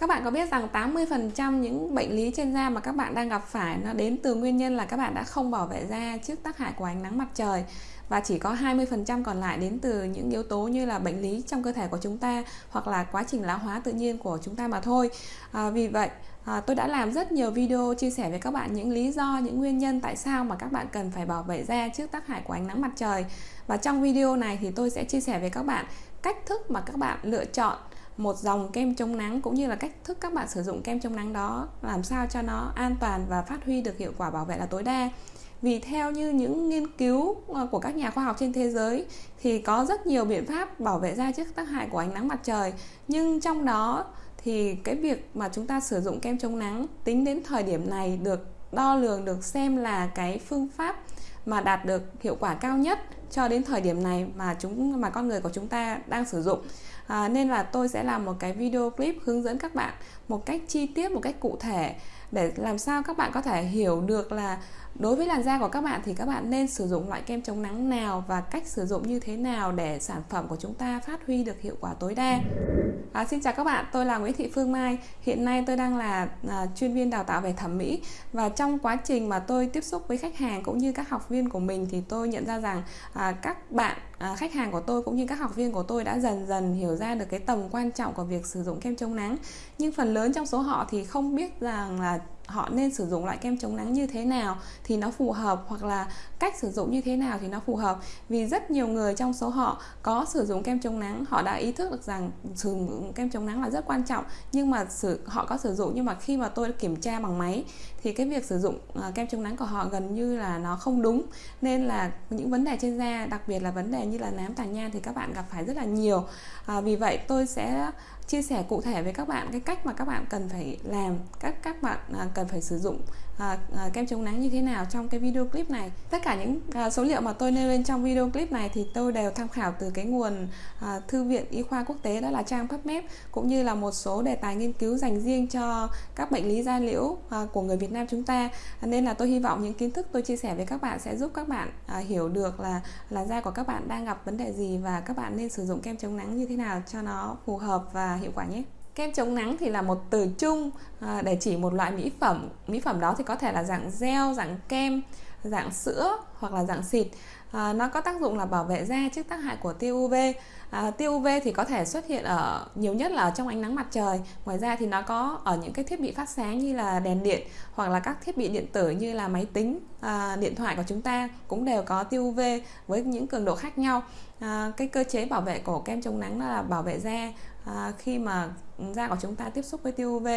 Các bạn có biết rằng 80% những bệnh lý trên da mà các bạn đang gặp phải nó đến từ nguyên nhân là các bạn đã không bảo vệ da trước tác hại của ánh nắng mặt trời và chỉ có 20% còn lại đến từ những yếu tố như là bệnh lý trong cơ thể của chúng ta hoặc là quá trình lão hóa tự nhiên của chúng ta mà thôi. À, vì vậy à, tôi đã làm rất nhiều video chia sẻ với các bạn những lý do, những nguyên nhân tại sao mà các bạn cần phải bảo vệ da trước tác hại của ánh nắng mặt trời. Và trong video này thì tôi sẽ chia sẻ với các bạn cách thức mà các bạn lựa chọn một dòng kem chống nắng cũng như là cách thức các bạn sử dụng kem chống nắng đó, làm sao cho nó an toàn và phát huy được hiệu quả bảo vệ là tối đa. Vì theo như những nghiên cứu ờ, của các nhà khoa học trên thế giới thì có rất nhiều biện pháp bảo vệ da trước tác hại của ánh nắng mặt trời. Nhưng trong đó thì cái việc mà chúng ta sử dụng kem chống nắng tính đến thời điểm này được đo lường, được xem là cái phương pháp mà đạt được hiệu quả cao nhất cho đến thời điểm này mà chúng mà con người của chúng ta đang sử dụng. À, nên là tôi sẽ làm một cái video clip hướng dẫn các bạn một cách chi tiết một cách cụ thể để làm sao các bạn có thể hiểu được là đối với làn da của các bạn thì các bạn nên sử dụng loại kem chống nắng nào và cách sử dụng như thế nào để sản phẩm của chúng ta phát huy được hiệu quả tối đa. À, xin chào các bạn tôi là Nguyễn Thị Phương Mai. Hiện nay tôi đang là à, chuyên viên đào tạo về thẩm mỹ. Và trong quá trình mà tôi tiếp xúc với khách hàng cũng như các học viên của mình thì tôi nhận ra rằng à, các bạn à, khách hàng của tôi cũng như các học viên của tôi đã dần dần hiểu ra được cái tầm quan trọng của việc sử dụng kem chống nắng. Nhưng phần lớn trong số họ thì không biết rằng là họ nên sử dụng loại kem chống nắng như thế nào thì nó phù hợp hoặc là cách sử dụng như thế nào thì nó phù hợp. Vì rất nhiều người trong số họ có sử dụng kem chống nắng họ đã ý thức được rằng sử dụng kem chống nắng là rất quan trọng nhưng mà sử, họ có sử dụng nhưng mà khi mà tôi kiểm tra bằng máy thì cái việc sử dụng ờ, kem chống nắng của họ gần như là nó không đúng. Nên là những vấn đề trên da đặc biệt là vấn đề như là nám tàn nhang thì các bạn gặp phải rất là nhiều. À, vì vậy tôi sẽ chia sẻ cụ thể với các bạn cái cách mà các bạn cần phải làm, các các bạn à, cần phải sử dụng à, à, kem chống nắng như thế nào trong cái video clip này. Tất cả những à, số liệu mà tôi nêu lên trong video clip này thì tôi đều tham khảo từ cái nguồn à, thư viện y khoa quốc tế đó là trang PubMed cũng như là một số đề tài nghiên cứu dành riêng cho các bệnh lý da liễu à, của người Việt Nam chúng ta. À, nên là tôi hy vọng những kiến thức tôi chia sẻ với các bạn sẽ giúp các bạn à, hiểu được là là da của các bạn đang gặp vấn đề gì và các bạn nên sử dụng kem chống nắng như thế nào cho nó phù hợp và hiệu quả nhé kem chống nắng thì là một từ chung à, để chỉ một loại mỹ phẩm. Mỹ phẩm đó thì có thể là dạng gel dạng kem dạng sữa hoặc là dạng xịt. À, nó có tác dụng là bảo vệ da trước tác hại của tia UV à, tia UV thì có thể xuất hiện ở nhiều nhất là ở trong ánh nắng mặt trời. Ngoài ra thì nó có ở những cái thiết bị phát sáng như là đèn điện hoặc là các thiết bị điện tử như là máy tính à, điện thoại của chúng ta cũng đều có tia UV với những cường độ khác nhau. À, cái cơ chế bảo vệ của kem chống nắng là bảo vệ da à, khi mà da của chúng ta tiếp xúc với tia UV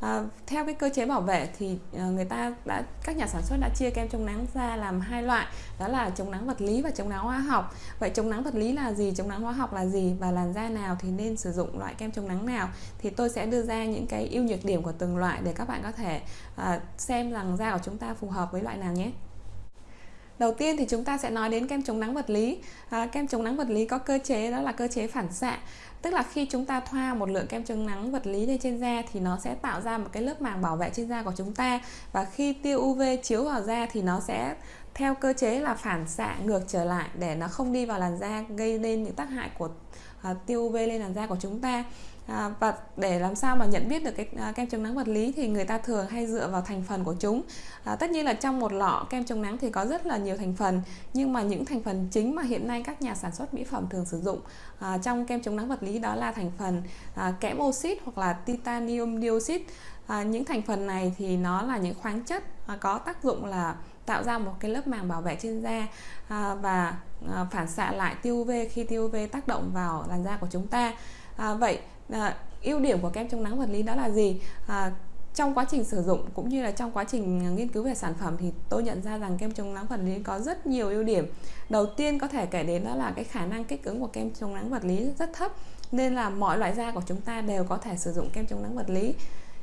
à, theo cái cơ chế bảo vệ thì à, người ta đã các nhà sản xuất đã chia kem chống nắng ra làm hai loại đó là chống nắng vật lý và chống nắng hóa học. Vậy chống nắng vật lý là gì? Chống nắng hóa học là gì? Và làn da nào thì nên sử dụng loại kem chống nắng nào? Thì tôi sẽ đưa ra những cái ưu nhược điểm của từng loại để các bạn có thể à, xem rằng da của chúng ta phù hợp với loại nào nhé. Đầu tiên thì chúng ta sẽ nói đến kem chống nắng vật lý. À, kem chống nắng vật lý có cơ chế đó là cơ chế phản xạ. Tức là khi chúng ta thoa một lượng kem chống nắng vật lý lên trên da thì nó sẽ tạo ra một cái lớp màng bảo vệ trên da của chúng ta và khi tia UV chiếu vào da thì nó sẽ theo cơ chế là phản xạ ngược trở lại để nó không đi vào làn da gây nên những tác hại của uh, tia UV lên làn da của chúng ta à, và để làm sao mà nhận biết được cái à, kem chống nắng vật lý thì người ta thường hay dựa vào thành phần của chúng. À, tất nhiên là trong một lọ kem chống nắng thì có rất là nhiều thành phần nhưng mà những thành phần chính mà hiện nay các nhà sản xuất mỹ phẩm thường sử dụng à, trong kem chống nắng vật lý đó là thành phần à, kẽm oxit hoặc là titanium dioxide. À, những thành phần này thì nó là những khoáng chất à, có tác dụng là tạo ra một cái lớp màng bảo vệ trên da à, và à, phản xạ lại tia UV khi tia UV tác động vào làn da của chúng ta. À, vậy à, ưu điểm của kem chống nắng vật lý đó là gì? À, trong quá trình sử dụng cũng như là trong quá trình nghiên cứu về sản phẩm thì tôi nhận ra rằng kem chống nắng vật lý có rất nhiều ưu điểm. Đầu tiên có thể kể đến đó là cái khả năng kích ứng của kem chống nắng vật lý rất thấp nên là mọi loại da của chúng ta đều có thể sử dụng kem chống nắng vật lý.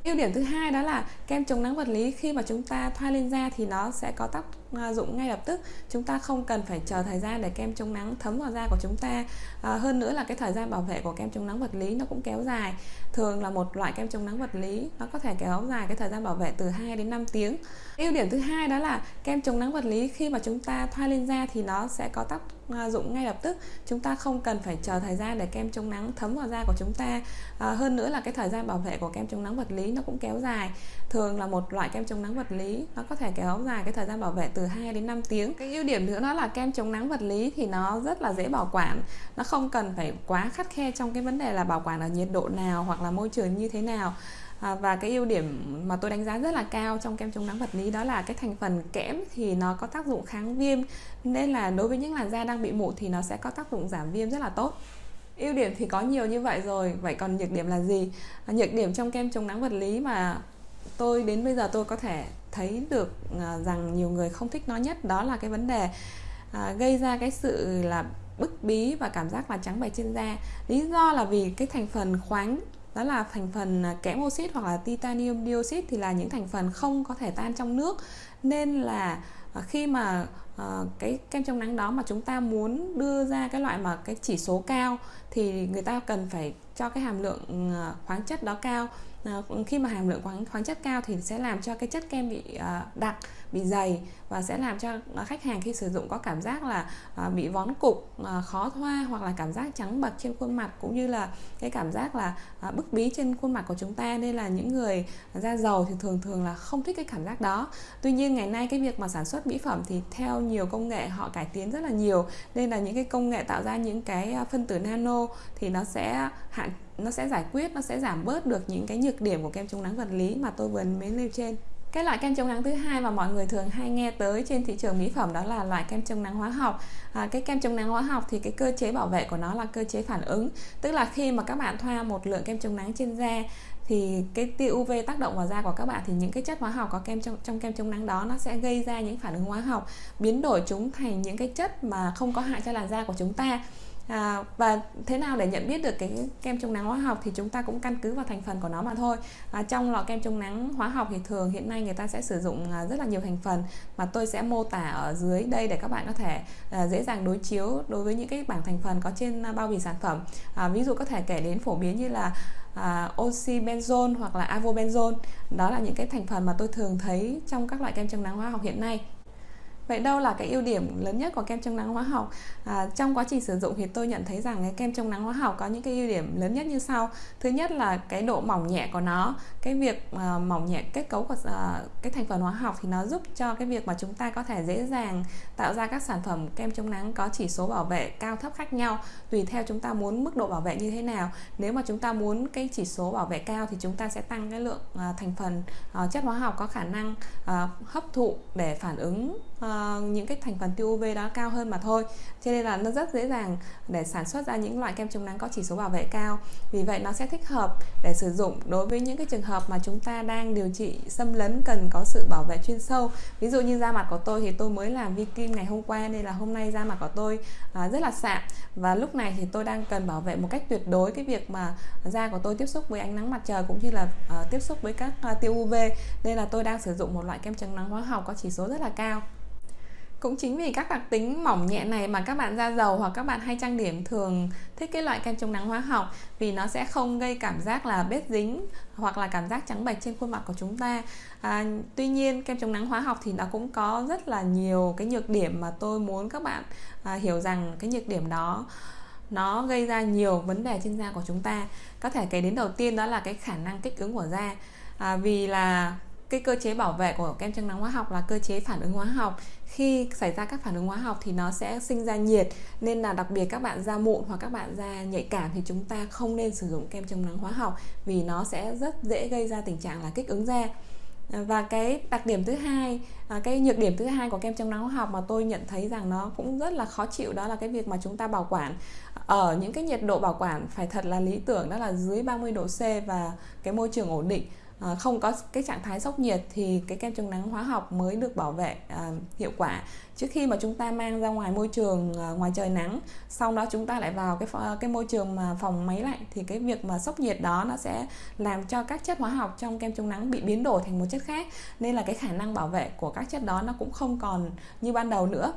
Ưu điểm thứ hai đó là kem chống nắng vật lý khi mà chúng ta thoa lên da thì nó sẽ có tác dụng ngay lập tức. Chúng ta không cần phải chờ thời gian để kem chống nắng thấm vào da của chúng ta. À, hơn nữa là cái thời gian bảo vệ của kem chống nắng vật lý nó cũng kéo dài. Thường là một loại kem chống nắng vật lý nó có thể kéo dài cái thời gian bảo vệ từ 2 đến 5 tiếng. Ưu điểm thứ hai đó là kem chống nắng vật lý khi mà chúng ta thoa lên da thì nó sẽ có tác à, dụng ngay lập tức. Chúng ta không cần phải chờ thời gian để kem chống nắng thấm vào da của chúng ta. À, hơn nữa là cái thời gian bảo vệ của kem chống nắng vật lý nó cũng kéo dài. Thường là một loại kem chống nắng vật lý nó có thể kéo dài cái thời gian bảo vệ từ 2 đến 5 tiếng. Cái ưu điểm nữa đó là kem chống nắng vật lý thì nó rất là dễ bảo quản. Nó không cần phải quá khắt khe trong cái vấn đề là bảo quản ở nhiệt độ nào hoặc là môi trường như thế nào. À, và cái ưu điểm mà tôi đánh giá rất là cao trong kem chống nắng vật lý đó là cái thành phần kẽm thì nó có tác dụng kháng viêm. Nên là đối với những làn da đang bị mụn thì nó sẽ có tác dụng giảm viêm rất là tốt. Ưu điểm thì có nhiều như vậy rồi. Vậy còn nhược điểm là gì? À, nhược điểm trong kem chống nắng vật lý mà tôi đến bây giờ tôi có thể thấy được à, rằng nhiều người không thích nó nhất, đó là cái vấn đề à, gây ra cái sự là bức bí và cảm giác là trắng bệch trên da. Lý do là vì cái thành phần khoáng, đó là thành phần à, kẽm oxit hoặc là titanium dioxide thì là những thành phần không có thể tan trong nước. Nên là khi mà cái kem chống nắng đó mà chúng ta muốn đưa ra cái loại mà cái chỉ số cao thì người ta cần phải cho cái hàm lượng khoáng chất đó cao. Ờ, khi mà hàm lượng khoáng khoáng chất cao thì sẽ làm cho cái chất kem bị ờ, đặc bị dày và sẽ làm cho ờ, khách hàng khi sử dụng có cảm giác là bị vón cục khó thoa hoặc là cảm giác trắng bật trên khuôn mặt cũng như là cái cảm giác là bức bí trên khuôn mặt của chúng ta. Nên là những người da dầu thì thường thường là không thích cái cảm giác đó. Tuy nhiên ngày nay cái việc mà sản xuất mỹ phẩm thì theo nhiều công nghệ họ cải tiến rất là nhiều. Nên là những cái công nghệ tạo ra những cái phân tử nano thì nó sẽ hạn nó sẽ giải quyết nó sẽ giảm bớt được những cái nhược điểm của kem chống nắng vật lý mà tôi vừa mới nêu trên. Cái loại kem chống nắng thứ hai mà mọi người thường hay nghe tới trên thị trường mỹ phẩm đó là loại kem chống nắng hóa học. À, cái kem chống nắng hóa học thì cái cơ chế bảo vệ của nó là cơ chế phản ứng. Tức là khi mà các bạn thoa một lượng kem chống nắng trên da thì cái tia UV tác động vào da của các bạn thì những cái chất hóa học có kem trong trong kem chống nắng đó nó sẽ gây ra những phản ứng hóa học biến đổi chúng thành những cái chất mà không có hại cho làn da của chúng ta à, và thế nào để nhận biết được cái kem chống nắng hóa học thì chúng ta cũng căn cứ vào thành phần của nó mà thôi. À, trong lọ kem chống nắng hóa học thì thường hiện nay người ta sẽ sử dụng à, rất là nhiều thành phần mà tôi sẽ mô tả ở dưới đây để các bạn có thể à, dễ dàng đối chiếu đối với những cái bảng thành phần có trên à, bao bì sản phẩm. À, ví dụ có thể kể đến phổ biến như là à, oxy benzone hoặc là avobenzone. Đó là những cái thành phần mà tôi thường thấy trong các loại kem chống nắng hóa học hiện nay. Vậy đâu là cái ưu điểm lớn nhất của kem chống nắng hóa học? À, trong quá trình sử dụng thì tôi nhận thấy rằng cái kem chống nắng hóa học có những cái ưu điểm lớn nhất như sau. Thứ nhất là cái độ mỏng nhẹ của nó, cái việc uh, mỏng nhẹ kết cấu của uh, cái thành phần hóa học thì nó giúp cho cái việc mà chúng ta có thể dễ dàng tạo ra các sản phẩm kem chống nắng có chỉ số bảo vệ cao thấp khác nhau tùy theo chúng ta muốn mức độ bảo vệ như thế nào. Nếu mà chúng ta muốn cái chỉ số bảo vệ cao thì chúng ta sẽ tăng cái lượng uh, thành phần uh, chất hóa học có khả năng uh, hấp thụ để phản ứng uh, Ờ, những cái thành phần tia UV đó cao hơn mà thôi. Cho nên là nó rất dễ dàng để sản xuất ra những loại kem chống nắng có chỉ số bảo vệ cao. Vì vậy nó sẽ thích hợp để sử dụng đối với những cái trường hợp mà chúng ta đang điều trị xâm lấn cần có sự bảo vệ chuyên sâu. Ví dụ như da mặt của tôi thì tôi mới làm vi kim ngày hôm qua nên là hôm nay da mặt của tôi ờ, rất là sạm. Và lúc này thì tôi đang cần bảo vệ một cách tuyệt đối cái việc mà da của tôi tiếp xúc với ánh nắng mặt trời cũng như là uh, tiếp xúc với các uh, tia UV nên là tôi đang sử dụng một loại kem chống nắng hóa học có chỉ số rất là cao cũng chính vì các đặc tính mỏng nhẹ này mà các bạn da dầu hoặc các bạn hay trang điểm thường thích cái loại kem chống nắng hóa học vì nó sẽ không gây cảm giác là bết dính hoặc là cảm giác trắng bệch trên khuôn mặt của chúng ta. À, tuy nhiên kem chống nắng hóa học thì nó cũng có rất là nhiều cái nhược điểm mà tôi muốn các bạn à, hiểu rằng cái nhược điểm đó nó gây ra nhiều vấn đề trên da của chúng ta. Có thể kể đến đầu tiên đó là cái khả năng kích ứng của da. À, vì là cái cơ chế bảo vệ của kem chống nắng hóa học là cơ chế phản ứng hóa học. Khi xảy ra các phản ứng hóa học thì nó sẽ sinh ra nhiệt, nên là đặc biệt các bạn da mụn hoặc các bạn da nhạy cảm thì chúng ta không nên sử dụng kem chống nắng hóa học vì nó sẽ rất dễ gây ra tình trạng là kích ứng da. Và cái đặc điểm thứ hai à, cái nhược điểm thứ hai của kem chống nắng hóa học mà tôi nhận thấy rằng nó cũng rất là khó chịu đó là cái việc mà chúng ta bảo quản ở những cái nhiệt độ bảo quản phải thật là lý tưởng, đó là dưới 30 độ C và cái môi trường ổn định. Ờ, không có cái trạng thái sốc nhiệt thì cái kem chống nắng hóa học mới được bảo vệ ờ, hiệu quả. Trước khi mà chúng ta mang ra ngoài môi trường ờ, ngoài trời nắng, sau đó chúng ta lại vào cái cái môi trường mà phòng máy lạnh, thì cái việc mà sốc nhiệt đó nó sẽ làm cho các chất hóa học trong kem chống nắng bị biến đổi thành một chất khác, nên là cái khả năng bảo vệ của các chất đó nó cũng không còn như ban đầu nữa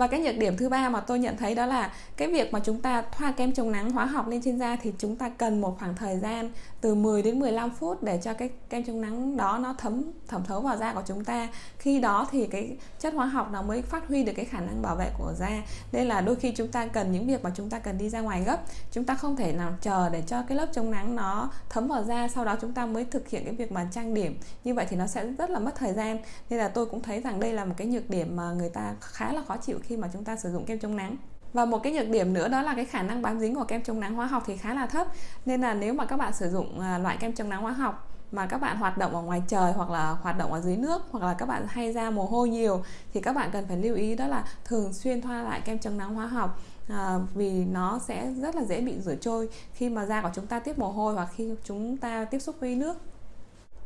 và cái nhược điểm thứ ba mà tôi nhận thấy đó là cái việc mà chúng ta thoa kem chống nắng, hóa học lên trên da thì chúng ta cần một khoảng thời gian từ 10 đến 15 phút để cho cái kem chống nắng đó nó thấm, thẩm thấu vào da của chúng ta. Khi đó thì cái chất hóa học nó mới phát huy được cái khả năng bảo vệ của da. Nên là đôi khi chúng ta cần những việc mà chúng ta cần đi ra ngoài gấp. Chúng ta không thể nào chờ để cho cái lớp chống nắng nó thấm vào da, sau đó chúng ta mới thực hiện cái việc mà trang điểm. Như vậy thì nó sẽ rất là mất thời gian. Nên là tôi cũng thấy rằng đây là một cái nhược điểm mà người ta khá là khó chịu khi khi mà chúng ta sử dụng kem chống nắng. Và một cái nhược điểm nữa đó là cái khả năng bám dính của kem chống nắng hóa học thì khá là thấp. Nên là nếu mà các bạn sử dụng à, loại kem chống nắng hóa học mà các bạn hoạt động ở ngoài trời hoặc là hoạt động ở dưới nước hoặc là các bạn hay ra mồ hôi nhiều thì các bạn cần phải lưu ý đó là thường xuyên thoa lại kem chống nắng hóa học à, vì nó sẽ rất là dễ bị rửa trôi khi mà da của chúng ta tiếp mồ hôi hoặc khi chúng ta tiếp xúc với nước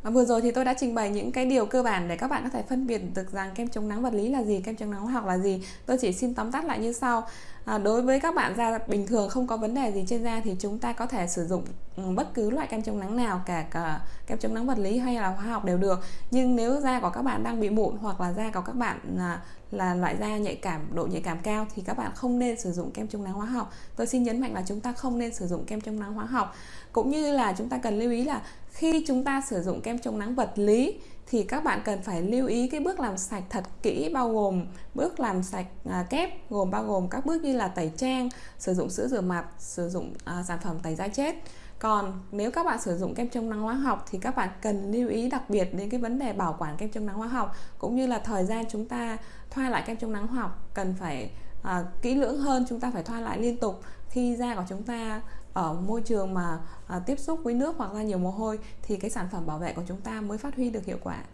và vừa rồi thì tôi đã trình bày những cái điều cơ bản để các bạn có thể phân biệt được rằng kem chống nắng vật lý là gì, kem chống nắng hóa học là gì. Tôi chỉ xin tóm tắt lại như sau. À, đối với các bạn da bình thường không có vấn đề gì trên da thì chúng ta có thể sử dụng Ừ, bất cứ loại kem chống nắng nào cả, cả kem chống nắng vật lý hay là hóa học đều được. Nhưng nếu da của các bạn đang bị mụn hoặc là da của các bạn là, là loại da nhạy cảm độ nhạy cảm cao thì các bạn không nên sử dụng kem chống nắng hóa học. Tôi xin nhấn mạnh là chúng ta không nên sử dụng kem chống nắng hóa học. Cũng như là chúng ta cần lưu ý là khi chúng ta sử dụng kem chống nắng vật lý thì các bạn cần phải lưu ý cái bước làm sạch thật kỹ bao gồm bước làm sạch à, kép gồm bao gồm các bước như là tẩy trang sử dụng sữa rửa mặt sử dụng à, sản phẩm tẩy da chết. Còn nếu các bạn sử dụng kem chống nắng hóa học thì các bạn cần lưu ý đặc biệt đến cái vấn đề bảo quản kem chống nắng hóa học cũng như là thời gian chúng ta thoa lại kem chống nắng hóa học cần phải à, kỹ lưỡng hơn chúng ta phải thoa lại liên tục khi da của chúng ta ở môi trường mà à, tiếp xúc với nước hoặc ra nhiều mồ hôi thì cái sản phẩm bảo vệ của chúng ta mới phát huy được hiệu quả.